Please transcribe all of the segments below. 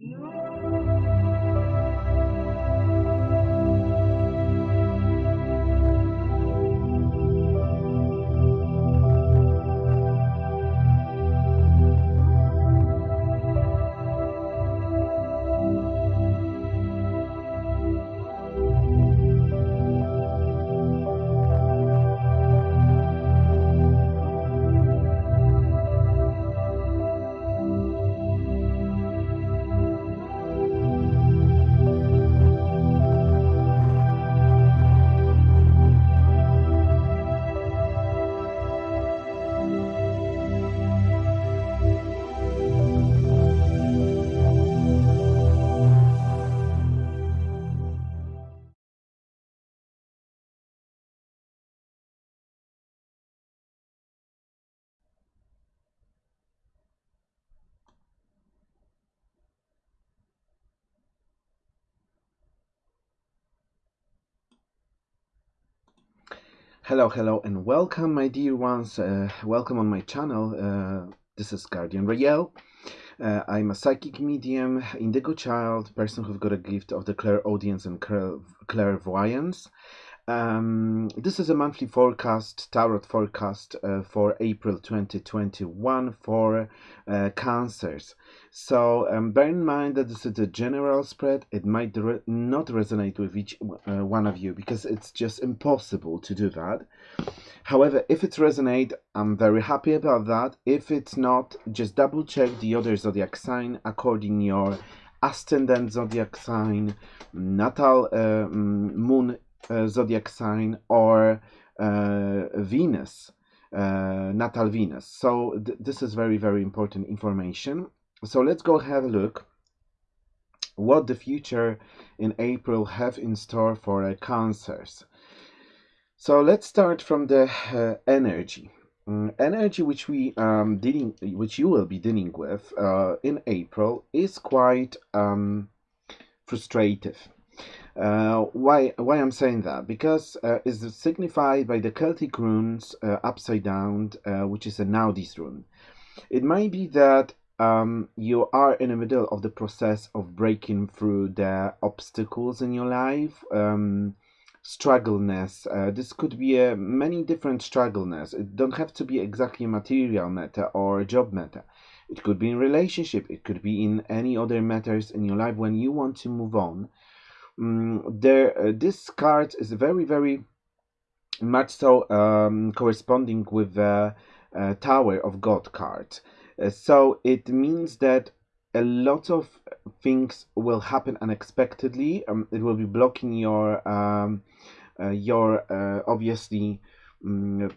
Música Hello, hello, and welcome, my dear ones. Uh, welcome on my channel. Uh, this is Guardian Rael. Uh, I'm a psychic medium, indigo child, person who've got a gift of the clairaudience and clairvoyance. Um, this is a monthly forecast, tarot forecast uh, for April 2021 for uh, cancers. So um, bear in mind that this is a general spread. It might re not resonate with each uh, one of you because it's just impossible to do that. However, if it resonates, I'm very happy about that. If it's not, just double check the other zodiac sign according your ascendant zodiac sign, natal uh, moon zodiac sign or Venus, natal Venus. So th this is very, very important information. So let's go have a look what the future in April have in store for uh, cancers. So let's start from the uh, energy. Um, energy which we um, dealing, which you will be dealing with uh, in April is quite um, frustrative. Uh, why why I'm saying that? Because uh, it's signified by the Celtic runes uh, upside down, uh, which is a Naudiz rune. It might be that um, you are in the middle of the process of breaking through the obstacles in your life, um, struggleness. Uh, this could be a many different struggleness. It don't have to be exactly material matter or job matter. It could be in relationship. It could be in any other matters in your life when you want to move on um, there uh, this card is very very much so um, corresponding with the uh, Tower of God card. Uh, so it means that a lot of things will happen unexpectedly. Um, it will be blocking your um, uh, your uh, obviously um,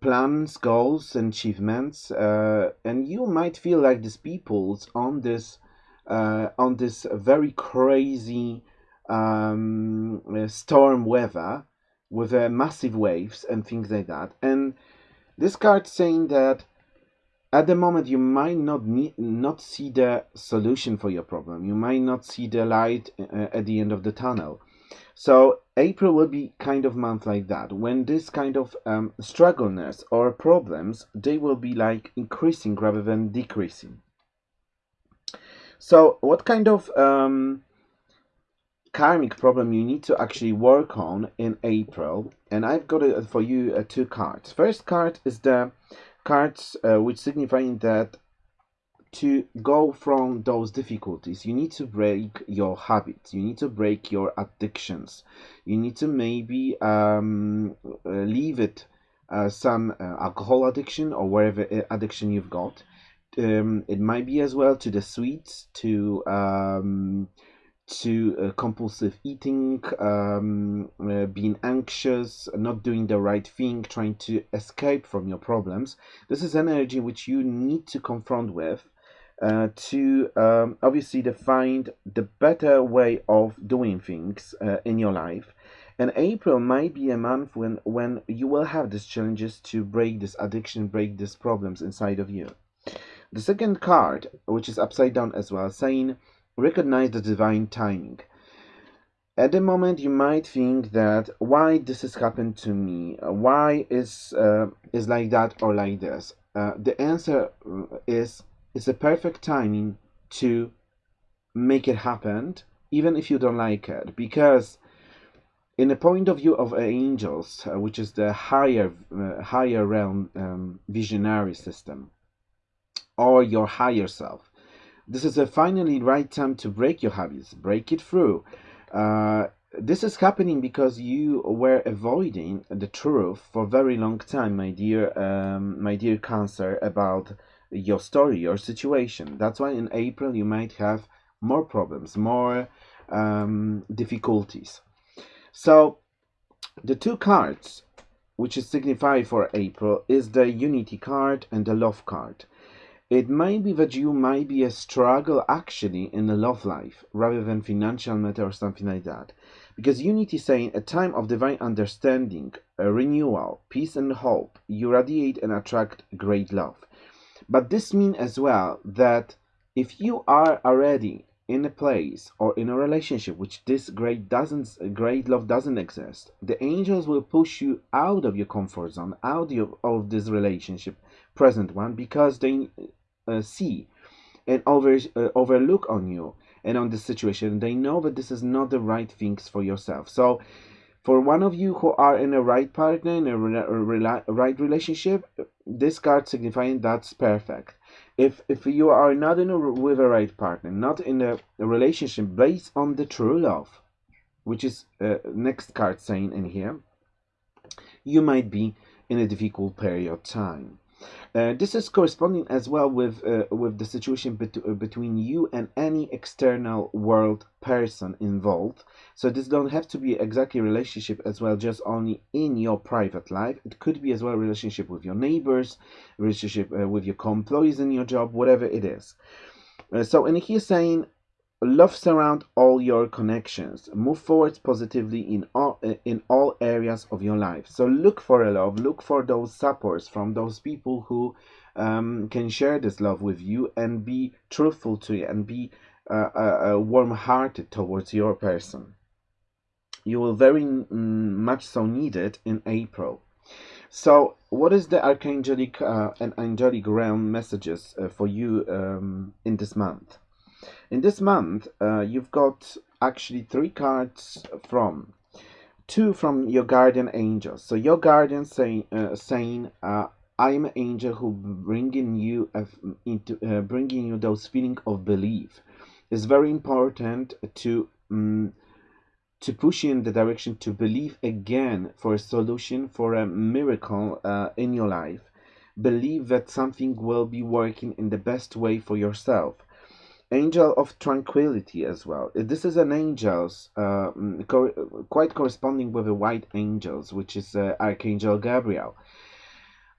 plans, goals, and achievements, uh, and you might feel like these people's on this on this very crazy um, uh, storm weather with uh, massive waves and things like that. And this card saying that at the moment you might not need, not see the solution for your problem. You might not see the light uh, at the end of the tunnel. So April will be kind of month like that when this kind of um, struggleness or problems they will be like increasing rather than decreasing. So what kind of um, karmic problem you need to actually work on in April. And I've got it for you uh, two cards. First card is the cards uh, which signifying that to go from those difficulties you need to break your habits you need to break your addictions you need to maybe um, uh, leave it uh, some uh, alcohol addiction or whatever addiction you've got um, it might be as well to the sweets to um, to uh, compulsive eating, um, uh, being anxious, not doing the right thing, trying to escape from your problems. This is energy which you need to confront with uh, to um, obviously define the better way of doing things uh, in your life. And April might be a month when, when you will have these challenges to break this addiction, break these problems inside of you. The second card, which is upside down as well, saying recognize the divine timing. At the moment, you might think that why this has happened to me, why is uh, is like that or like this. Uh, the answer uh, is it's a perfect timing to make it happen even if you don't like it because in the point of view of angels uh, which is the higher uh, higher realm um, visionary system or your higher self this is a finally right time to break your habits break it through. Uh, this is happening because you were avoiding the truth for very long time my dear um, my dear cancer about your story your situation. That's why in april you might have more problems more um, difficulties. So the two cards which is signified for april is the unity card and the love card it may be that you might be a struggle actually in the love life rather than financial matter or something like that because unity is saying a time of divine understanding, a renewal, peace and hope, you radiate and attract great love. But this means as well that if you are already in a place or in a relationship which this great doesn't great love doesn't exist, the angels will push you out of your comfort zone, out of, of this relationship, present one, because they uh, see and over, uh, overlook on you and on the situation. They know that this is not the right things for yourself. So for one of you who are in a right partner in a, re a right relationship this card signifying that's perfect. If if you are not in a with a right partner not in a, a relationship based on the true love which is uh, next card saying in here you might be in a difficult period of time uh, this is corresponding as well with uh, with the situation bet uh, between you and any external world person involved. So this don't have to be exactly relationship as well, just only in your private life. It could be as well relationship with your neighbors, relationship uh, with your co-employees in your job, whatever it is. Uh, so and he's saying love surround all your connections. Move forward positively in all in all areas of your life. So look for a love. Look for those supports from those people who um, can share this love with you and be truthful to you and be uh, uh, uh warm-hearted towards your person. You will very much so need it in april. So what is the archangelic uh, and angelic realm messages uh, for you um, in this month in this month, uh, you've got actually three cards from two from your guardian angels. So your guardian say, uh, saying, uh, "I'm an angel who bringing you into uh, bringing you those feeling of belief." It's very important to um, to push you in the direction to believe again for a solution for a miracle uh, in your life. Believe that something will be working in the best way for yourself angel of tranquility as well. This is an angels uh, mm, co quite corresponding with the white angels which is uh, archangel gabriel.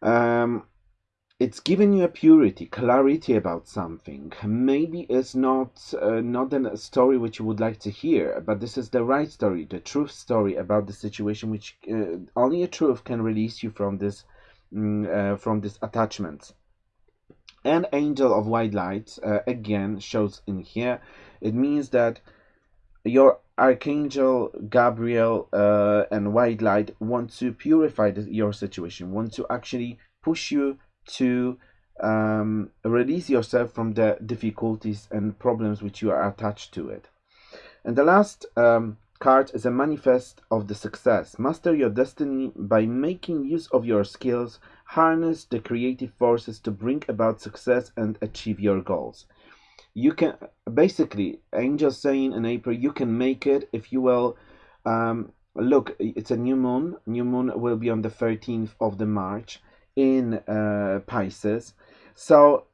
Um, it's giving you a purity clarity about something. Maybe it's not uh, not a story which you would like to hear but this is the right story the truth story about the situation which uh, only a truth can release you from this mm, uh, from this attachment and angel of white light uh, again shows in here it means that your archangel gabriel uh, and white light want to purify the, your situation want to actually push you to um, release yourself from the difficulties and problems which you are attached to it and the last um, card is a manifest of the success. Master your destiny by making use of your skills, harness the creative forces to bring about success and achieve your goals. You can basically, angel saying in April, you can make it if you will. Um, look, it's a new moon. New moon will be on the 13th of the March in uh, Pisces. So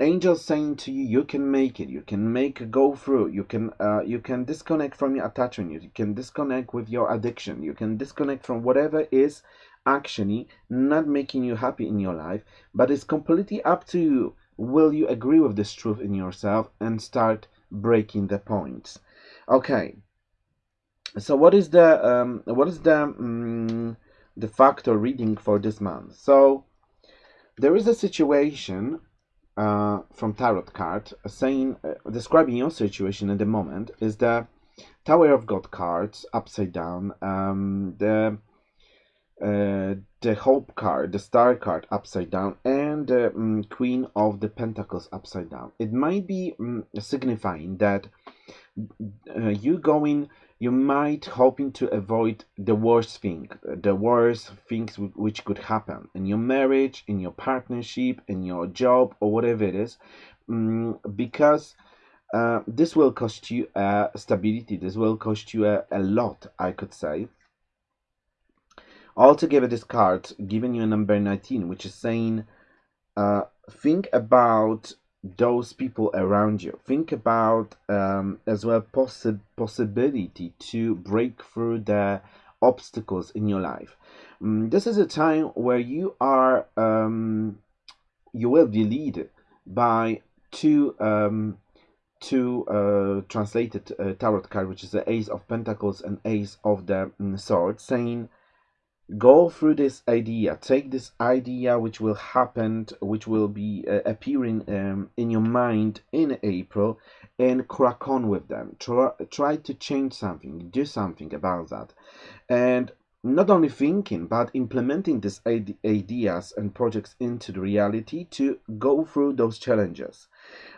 angels saying to you you can make it you can make go through you can uh, you can disconnect from your attachment you can disconnect with your addiction you can disconnect from whatever is actually not making you happy in your life but it's completely up to you. Will you agree with this truth in yourself and start breaking the points? Okay. So what is the um, what is the um, the factor reading for this month? So there is a situation uh, from tarot card saying uh, describing your situation at the moment is the Tower of God cards upside down, um, the uh, the Hope card, the Star card upside down, and the um, Queen of the Pentacles upside down. It might be um, signifying that uh, you going, you might hoping to avoid the worst thing, the worst things which could happen in your marriage, in your partnership, in your job, or whatever it is, um, because uh, this will cost you uh, stability. This will cost you a, a lot, I could say. Altogether, this card giving you a number 19, which is saying, uh, think about those people around you. Think about um, as well possi possibility to break through the obstacles in your life. Um, this is a time where you are um, you will be led by two um, two uh, translated uh, tarot card, which is the Ace of Pentacles and Ace of the um, Sword, saying, go through this idea, take this idea which will happen, which will be uh, appearing um, in your mind in April, and crack on with them. Try, try to change something, do something about that. And not only thinking but implementing these ideas and projects into the reality to go through those challenges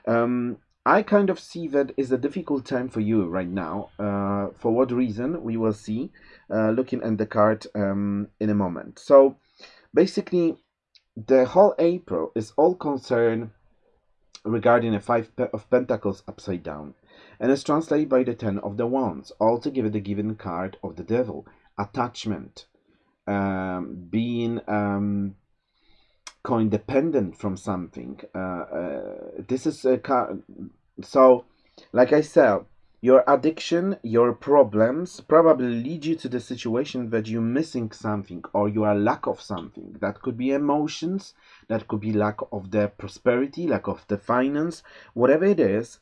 um, I kind of see that is a difficult time for you right now. Uh, for what reason, we will see, uh, looking at the card um, in a moment. So, basically, the whole April is all concerned regarding a Five of Pentacles upside down. And it's translated by the Ten of the Wands, altogether the given card of the Devil. Attachment, um, being um, co-independent from something. Uh, uh, this is a so, like I said, your addiction, your problems probably lead you to the situation that you're missing something or you are lack of something. That could be emotions, that could be lack of the prosperity, lack of the finance, whatever it is.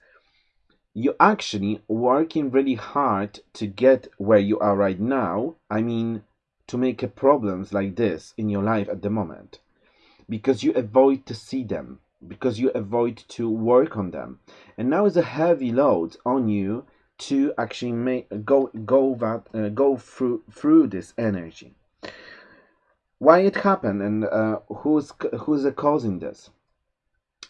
You're actually working really hard to get where you are right now. I mean, to make a problems like this in your life at the moment because you avoid to see them because you avoid to work on them. And now is a heavy load on you to actually make go go that uh, go through through this energy. Why it happened and uh, who's who's causing this?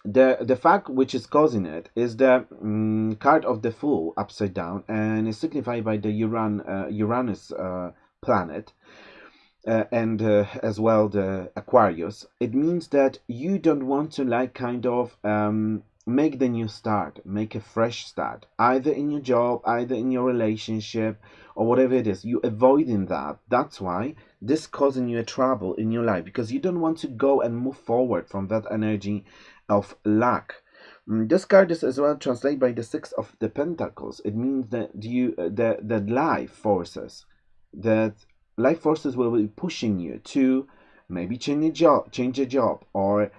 The the fact which is causing it is the um, card of the fool upside down and is signified by the Uran, uh, Uranus uh, planet uh, and uh, as well the Aquarius, it means that you don't want to like kind of um, make the new start, make a fresh start, either in your job, either in your relationship, or whatever it is. You avoiding that. That's why this causing you a trouble in your life because you don't want to go and move forward from that energy of lack. Mm, this card is as well translated by the Six of the Pentacles. It means that you uh, the the life forces that life forces will be pushing you to maybe change a job, change a job, or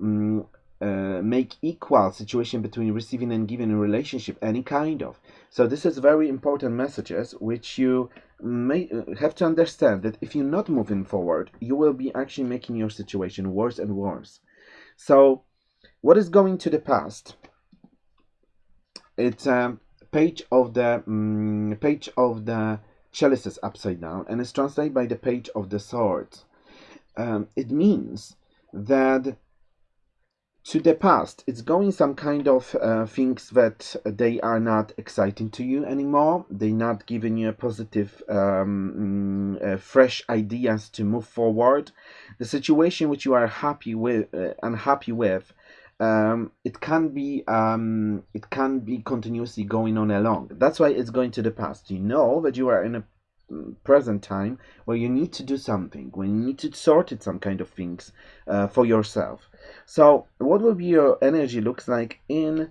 um, uh, make equal situation between receiving and giving a relationship, any kind of. So this is very important messages which you may uh, have to understand that if you're not moving forward, you will be actually making your situation worse and worse. So what is going to the past? It's a page of the um, page of the chalices upside down and is translated by the page of the sword. Um, it means that to the past it's going some kind of uh, things that they are not exciting to you anymore they're not giving you a positive um, mm, uh, fresh ideas to move forward the situation which you are happy with uh, unhappy with um, it can be um, it can be continuously going on along. That's why it's going to the past. You know that you are in a mm, present time where you need to do something, when you need to sort it some kind of things uh, for yourself. So, what will be your energy looks like in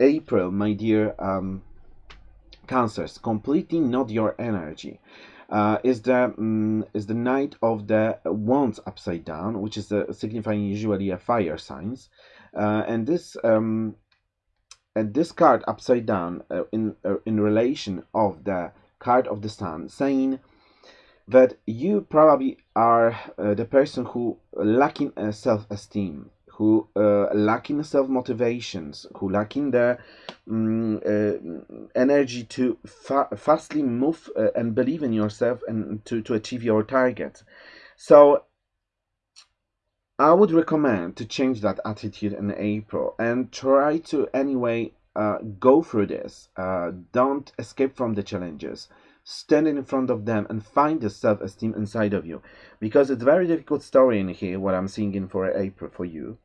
April, my dear um, Cancers? Completely not your energy. Uh, is the um, is the Knight of the Wands upside down, which is signifying usually a fire signs. Uh, and this um, and this card upside down uh, in uh, in relation of the card of the sun saying that you probably are uh, the person who lacking uh, self-esteem who uh, lacking self-motivations who lacking the um, energy to fa fastly move and believe in yourself and to, to achieve your target so I would recommend to change that attitude in April and try to anyway uh, go through this. Uh, don't escape from the challenges. Stand in front of them and find the self-esteem inside of you, because it's very difficult story in here. What I'm seeing in for April for you.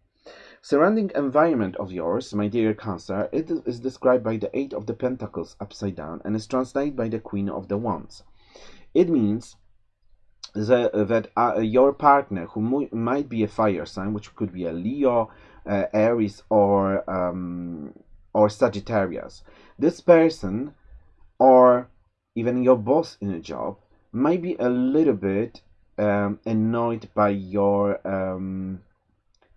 Surrounding environment of yours, my dear Cancer, it is described by the Eight of the Pentacles upside down and is translated by the Queen of the Wands. It means that, that uh, your partner, who might be a fire sign, which could be a Leo, uh, Aries, or um, or Sagittarius, this person, or even your boss in a job, might be a little bit um, annoyed by your um,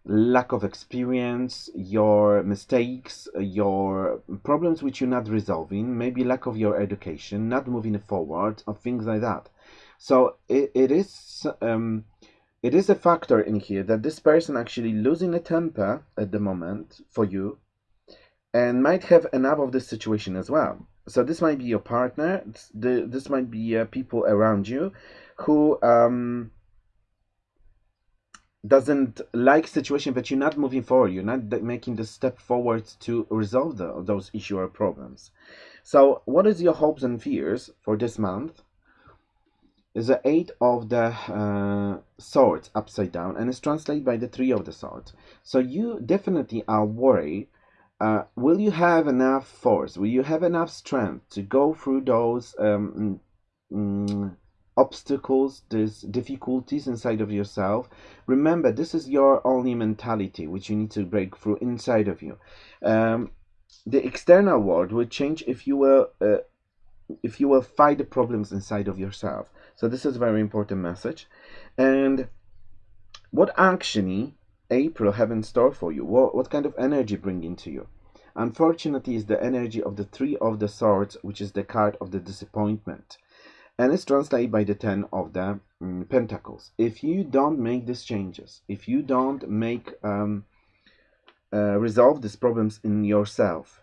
lack of experience, your mistakes, your problems which you're not resolving, maybe lack of your education, not moving forward, or things like that. So it, it is um, it is a factor in here that this person actually losing a temper at the moment for you and might have enough of this situation as well. So this might be your partner, this might be uh, people around you who um, doesn't like situation but you're not moving forward. You're not making the step forward to resolve the, those issue or problems. So what is your hopes and fears for this month the eight of the uh, swords upside down and it's translated by the three of the swords so you definitely are worried uh, will you have enough force will you have enough strength to go through those um, mm, obstacles, there's difficulties inside of yourself. Remember, this is your only mentality which you need to break through inside of you. Um, the external world will change if you will uh, if you will fight the problems inside of yourself. So this is a very important message. And what actually April have in store for you? What, what kind of energy bring into you? Unfortunately, is the energy of the Three of the Swords, which is the card of the disappointment and it's translated by the ten of the um, pentacles if you don't make these changes if you don't make um, uh, resolve these problems in yourself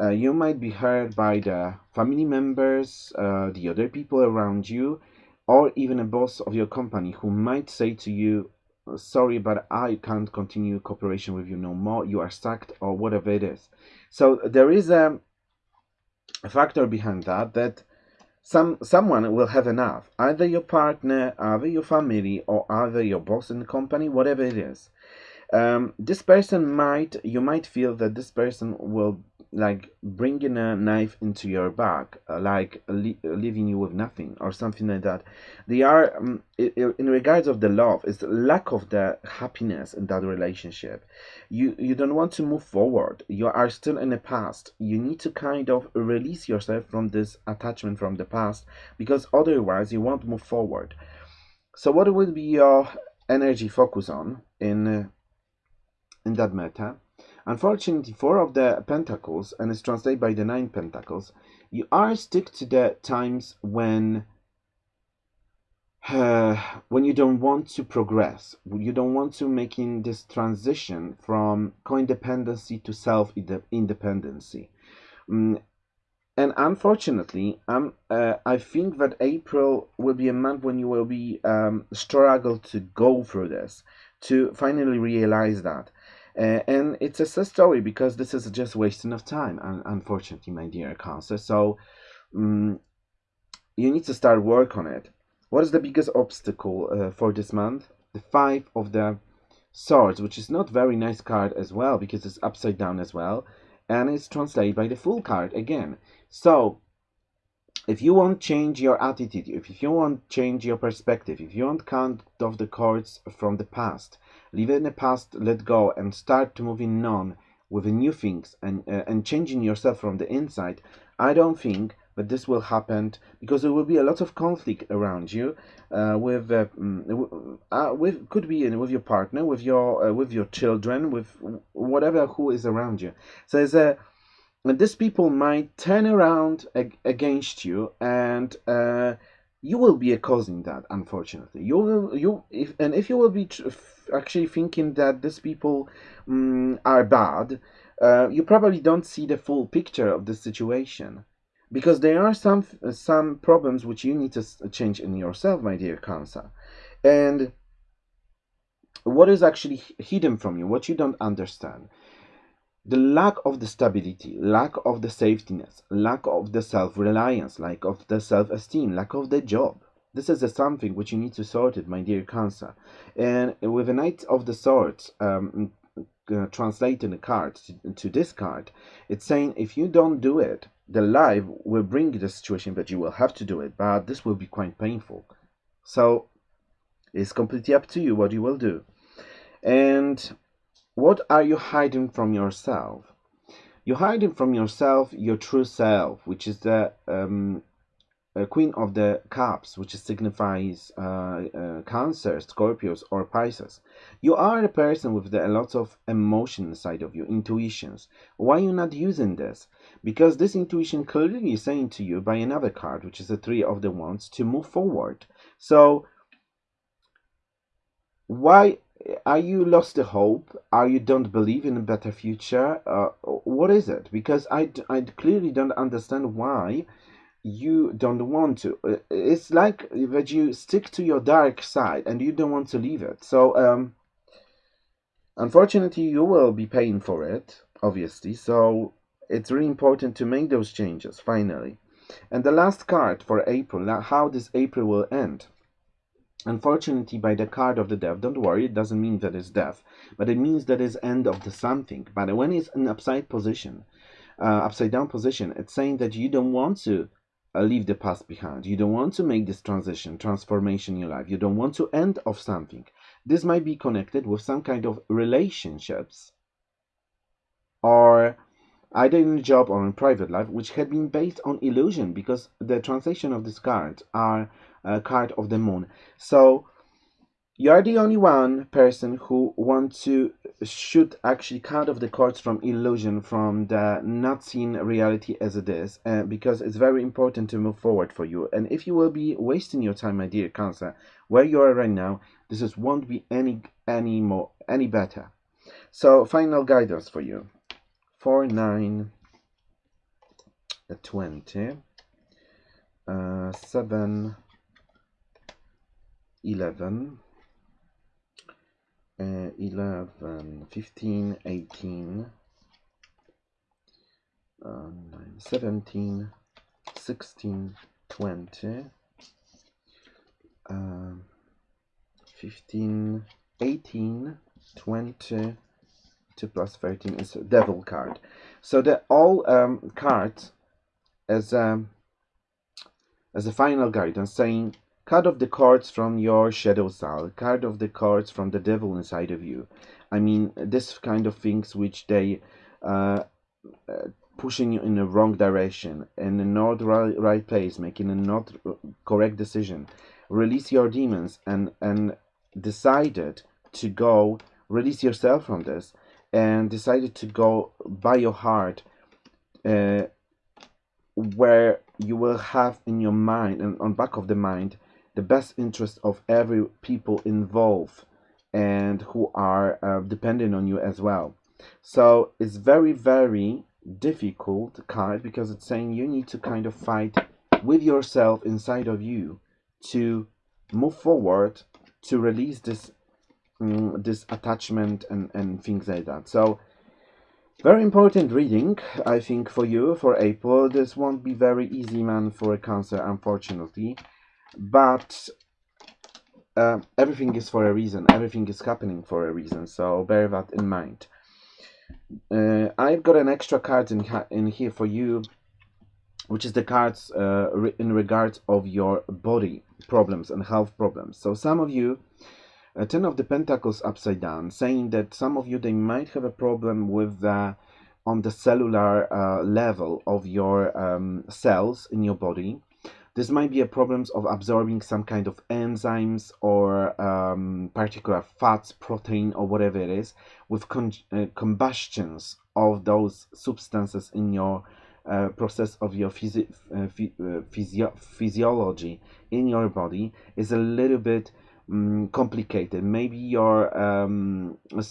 uh, you might be hurt by the family members uh, the other people around you or even a boss of your company who might say to you sorry but i can't continue cooperation with you no more. You are sacked or whatever it is. So there is a, a factor behind that that some someone will have enough. Either your partner either your family or either your boss in the company whatever it is um, this person might you might feel that this person will like bringing a knife into your back uh, like leaving you with nothing or something like that. They are um, in regards of the love it's lack of the happiness in that relationship. You you don't want to move forward. You are still in the past. You need to kind of release yourself from this attachment from the past because otherwise you won't move forward. So what would be your energy focus on in uh, in that matter. Unfortunately, four of the pentacles, and it's translated by the nine pentacles, you are stick to the times when uh, when you don't want to progress, you don't want to making this transition from co-independency to self-independency. Mm, and unfortunately, um, uh, I think that April will be a month when you will be um, struggle to go through this, to finally realize that. Uh, and it's a sad story because this is just wasting of time, unfortunately, my dear Cancer. So um, you need to start work on it. What is the biggest obstacle uh, for this month? The Five of the Swords, which is not very nice card as well because it's upside down as well, and it's translated by the Fool card again. So if you want change your attitude, if you want change your perspective, if you want count of the cards from the past, leave it in the past, let go, and start moving on with new things and uh, and changing yourself from the inside, I don't think that this will happen because there will be a lot of conflict around you uh, with uh, mm, uh, with could be with your partner, with your uh, with your children, with whatever who is around you. So there's a these people might turn around ag against you and uh, you will be causing that unfortunately. You will you if and if you will be actually thinking that these people um, are bad uh, you probably don't see the full picture of the situation. Because there are some some problems which you need to change in yourself my dear cancer and what is actually hidden from you, what you don't understand. The lack of the stability, lack of the safetyness, lack of the self-reliance, lack of the self-esteem, lack of the job. This is a something which you need to sort it, my dear Cancer. And with the Knight of the Swords, um, uh, translating the card to, to this card, it's saying if you don't do it, the life will bring the situation that you will have to do it, but this will be quite painful. So it's completely up to you what you will do. And what are you hiding from yourself? You're hiding from yourself your true self, which is the um, uh, Queen of the Cups, which signifies uh, uh, Cancer, Scorpios, or Pisces. You are a person with a lot of emotion inside of you, intuitions. Why are you not using this? Because this intuition clearly is saying to you by another card, which is the Three of the Wands, to move forward. So, why are you lost the hope? Are you don't believe in a better future? Uh, what is it? Because I, I clearly don't understand why you don't want to. Uh, it's like that you stick to your dark side and you don't want to leave it. So, um, unfortunately, you will be paying for it, obviously. So, it's really important to make those changes finally. And the last card for April, how this April will end. Unfortunately, by the card of the death, don't worry, it doesn't mean that it's death, but it means that it's end of the something. But when it's in upside position, uh, upside down position, it's saying that you don't want to uh, leave the past behind. You don't want to make this transition, transformation in your life. You don't want to end of something. This might be connected with some kind of relationships or either in a job or in private life, which had been based on illusion because the translation of this card are a card of the moon. So you're the only one person who wants to should actually cut off the cords from illusion from the not seen reality as it is uh, because it's very important to move forward for you. And if you will be wasting your time my dear cancer where you are right now this is won't be any any more any better. So final guidance for you. 4 9 20 uh, 7 11 uh, 11, 15, 18, uh, 9, 17, 16, 20, uh, 15, 18, 20, 2 plus 13 is a devil card. So the all um, cards as a, um, as a final guidance saying Cut off the cords from your shadow self. Cut off the cords from the devil inside of you. I mean, this kind of things which they uh, uh, pushing you in the wrong direction and in not right, right place, making a not correct decision. Release your demons and and decided to go release yourself from this and decided to go by your heart uh, where you will have in your mind and on back of the mind the best interest of every people involved and who are uh, on you as well. So it's very, very difficult card because it's saying you need to kind of fight with yourself inside of you to move forward to release this um, this attachment and and things like that. So very important reading i think for you for april. This won't be very easy man for a cancer unfortunately but uh, everything is for a reason. Everything is happening for a reason so bear that in mind. Uh, I've got an extra card in, in here for you which is the cards uh, re in regards of your body problems and health problems. So some of you uh, ten of the pentacles upside down saying that some of you they might have a problem with the on the cellular uh, level of your um, cells in your body this might be a problems of absorbing some kind of enzymes or um, particular fats, protein, or whatever it is, with uh, combustions of those substances in your uh, process of your uh, uh, physio physiology in your body is a little bit um, complicated. Maybe your um, uh,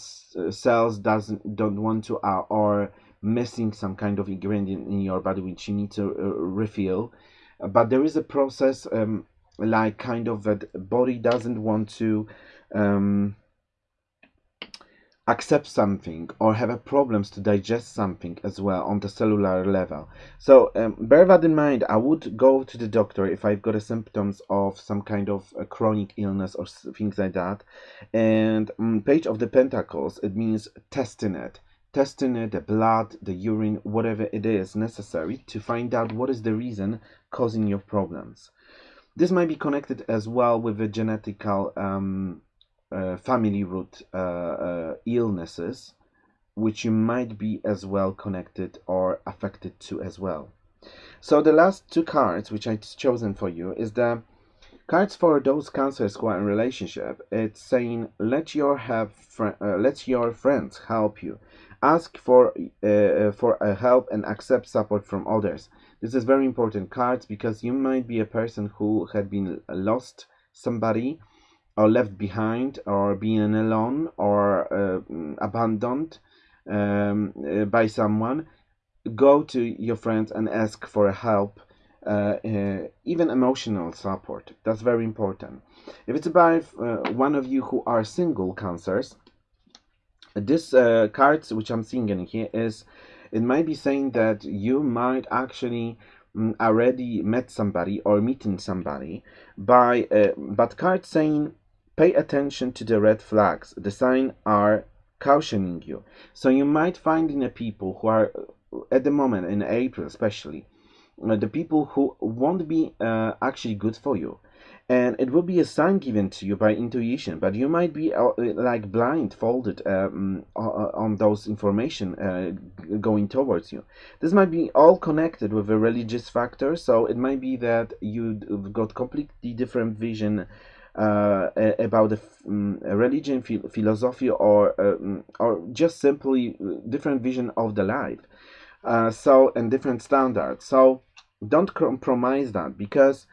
cells doesn't don't want to uh, or missing some kind of ingredient in your body which you need to refill but there is a process um, like kind of that body doesn't want to um, accept something or have a problems to digest something as well on the cellular level. So um, bear that in mind i would go to the doctor if i've got a symptoms of some kind of chronic illness or things like that. And um, page of the pentacles it means testing it testing the blood the urine whatever it is necessary to find out what is the reason causing your problems this might be connected as well with the genetical um, uh, family root uh, uh, illnesses, which you might be as well connected or affected to as well. So the last two cards which I've chosen for you is the cards for those cancers who are in relationship. It's saying let your have uh, let your friends help you. Ask for uh, for a help and accept support from others. This is very important cards because you might be a person who had been lost somebody or left behind or being alone or uh, abandoned um, uh, by someone. Go to your friends and ask for help uh, uh, even emotional support. That's very important. If it's about uh, one of you who are single cancers this uh, cards which i'm seeing in here is it might be saying that you might actually mm, already met somebody or meeting somebody by uh, but card saying Pay attention to the red flags. The sign are cautioning you. So you might find in the people who are at the moment in April especially uh, the people who won't be uh, actually good for you and it will be a sign given to you by intuition but you might be uh, like blindfolded um, on those information uh, going towards you this might be all connected with a religious factor so it might be that you've got completely different vision uh, about the um, religion, philosophy, or um, or just simply different vision of the life. Uh, so and different standards. So don't compromise that because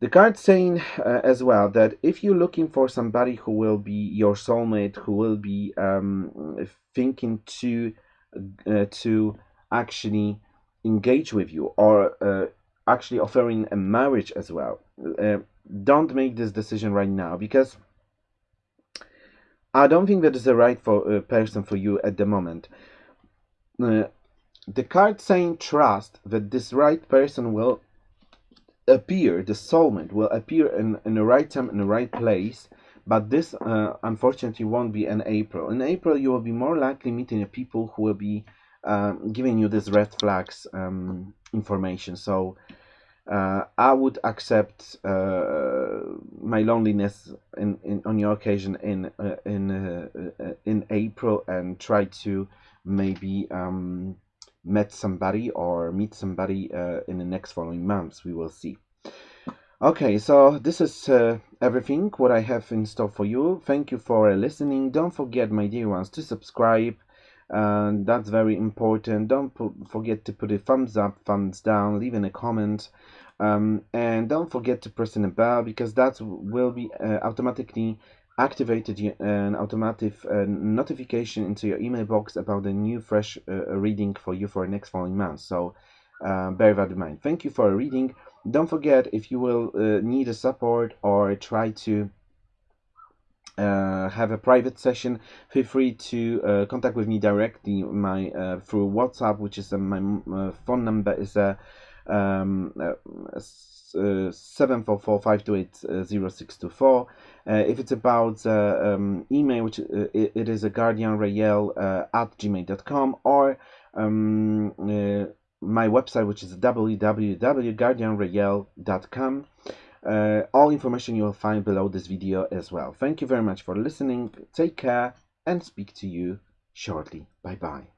the card saying uh, as well that if you're looking for somebody who will be your soulmate, who will be um, thinking to uh, to actually engage with you or uh, actually offering a marriage as well, uh, don't make this decision right now because I don't think that is the right for, uh, person for you at the moment. Uh, the card saying trust that this right person will appear, the soulmate will appear in, in the right time, in the right place, but this uh, unfortunately won't be in April. In April, you will be more likely meeting people who will be um, giving you this red flags um, information. So uh, I would accept uh, my loneliness in, in on your occasion in uh, in uh, uh, in April and try to maybe um, meet somebody or meet somebody uh, in the next following months. We will see. Okay, so this is everything what I have in store for you. Thank you for listening. Don't forget, my dear ones, to subscribe and that's very important don't forget to put a thumbs up thumbs down leave in a comment um, and don't forget to press in the bell because that will be uh, automatically activated an automatic uh, notification into your email box about the new fresh uh, reading for you for the next following month. So uh, bear that in mind. Thank you for reading. Don't forget if you will need a support or try to uh, have a private session, feel free to uh, contact with me directly. My uh, through WhatsApp, which is my phone number is a um, uh. If it's about um, email, which it, it is a guardian rayel at gmail.com or um, my website, which is www.guardianrayel.com. Uh, all information you will find below this video as well. Thank you very much for listening. Take care and speak to you shortly. Bye bye.